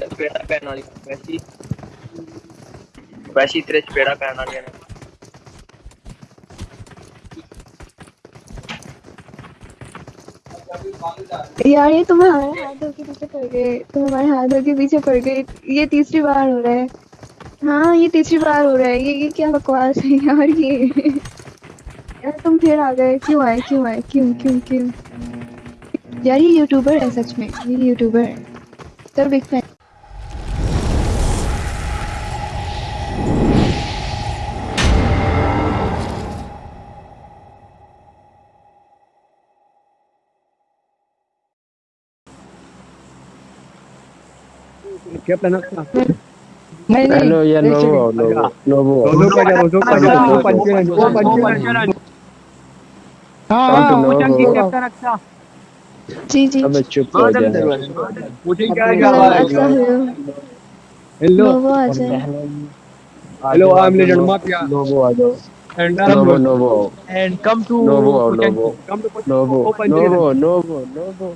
ਚਪੇੜਾ ਪੈਣ ਵਾਲੀ ਵੈਸੀ ਵੈਸੀ ਤੇਰੇ ਚਪੇੜਾ ਪੈਣ ਵਾਲੀਆਂ ਨੇ यार ये तुम हमारे हाथों के पीछे पड़ गए तुम हमारे हाथों के पीछे पड़ गए ये तीसरी बार हो रहा है हाँ ये तीसरी बार हो रहा है ये ये क्या बकवास है यार ये यार तुम फिर आ गए क्यों आए क्यों आए क्यों क्यों क्यों यार ये यूट्यूबर है सच में ये यूट्यूबर है तो बिग फ़ैन क्या प्लान आपका नहीं। Ano yan, एक Novo, सेकंड। Novo, Novo. रोजो का जा रोजो का जा वो पंचन वो पंचन हाँ हाँ। वो चंकी कैप्टन अच्छा। जी जी। अबे चुप हो जा मुझे क्या हेलो अच्छा हेलो हेलो। नोवो आ जाए। Hello I am legend mafia Novo आ जाओ। And Novo, Novo, and come to Novo, Puchanki. Novo. come to Puchanki. Novo, Open Novo, Novo, Novo.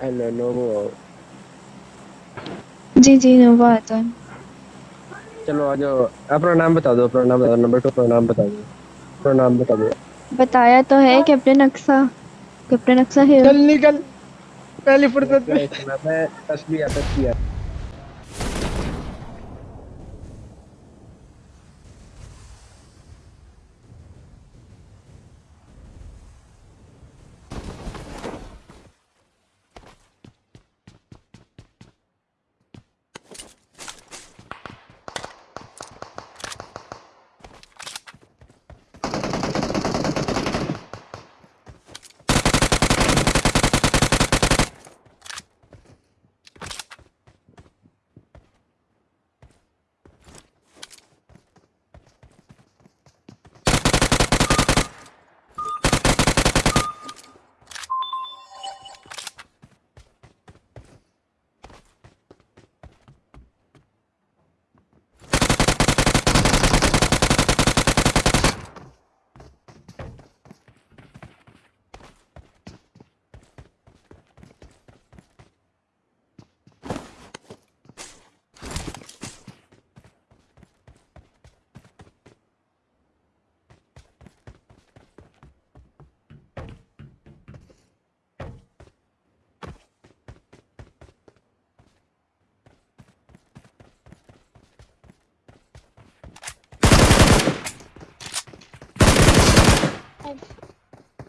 Hello, Novo. जी जी नोवो आ जाए। चलो आ जाओ। अपना नाम बता दो अपना नाम बता दो नंबर टू अपना नाम बता दो। अपना नाम बता दो। बताया तो है कैप्टन अक्सा कैप्टन अक्सा है चल निकल। पहली फुर्सत में। मैं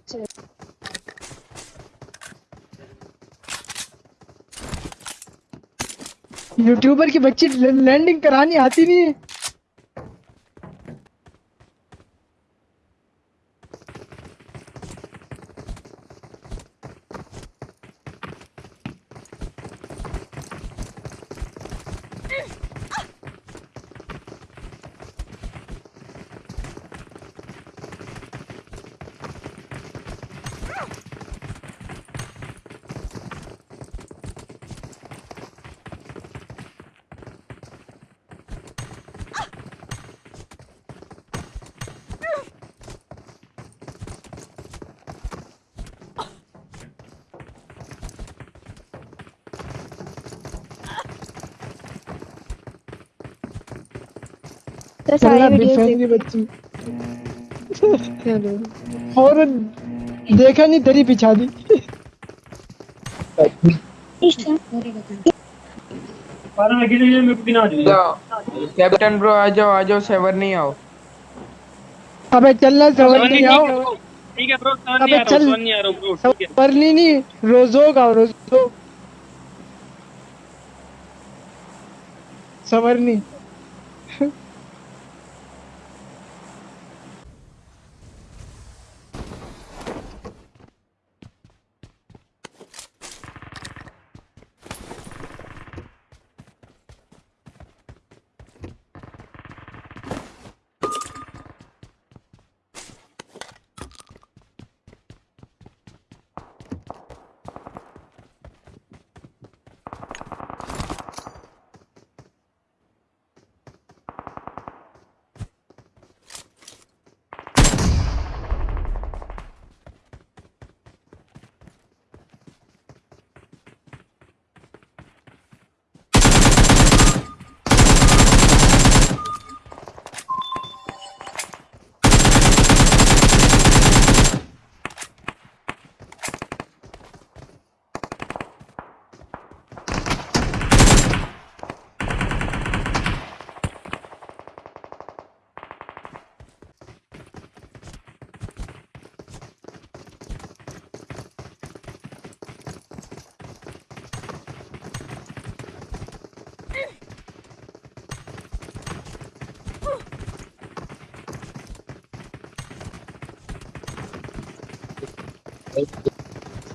to. यूट्यूबर की बच्ची लैंडिंग करानी आती नहीं है तो सारी चलना वीडियो बिफैन की और देखा नहीं तेरी पिछा दी। कैप्टन ब्रो आ जाओ आ जाओ सेवर नहीं आओ। अबे चलना सवर नहीं आओ। ठीक है ब्रो अबे चल। नहीं आ रहा ब्रो ठीक है। सवरनी नहीं रोजो का रोजो। सवरनी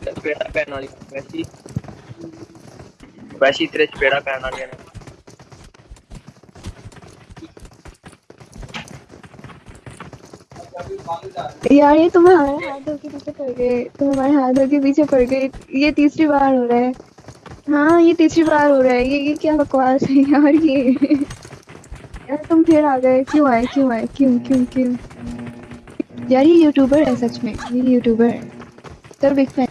ਚਪੇੜਾ ਪੈਣ ਵਾਲੀ ਵੈਸੀ ਵੈਸੀ ਤੇਰੇ ਚਪੇੜਾ ਪੈਣ ਵਾਲੀਆਂ ਨੇ यार ये तुम्हारे हाथों के पीछे पड़ गए तुम हमारे हाथों के पीछे पड़ गए ये तीसरी बार हो रहा है हाँ ये तीसरी बार हो रहा है ये ये क्या बकवास है यार ये यार तुम फिर आ गए क्यों आए क्यों आए क्यों क्यों क्यों यार ये यूट्यूबर है सच में ये यूट्यूबर है तो बिग फ़ैन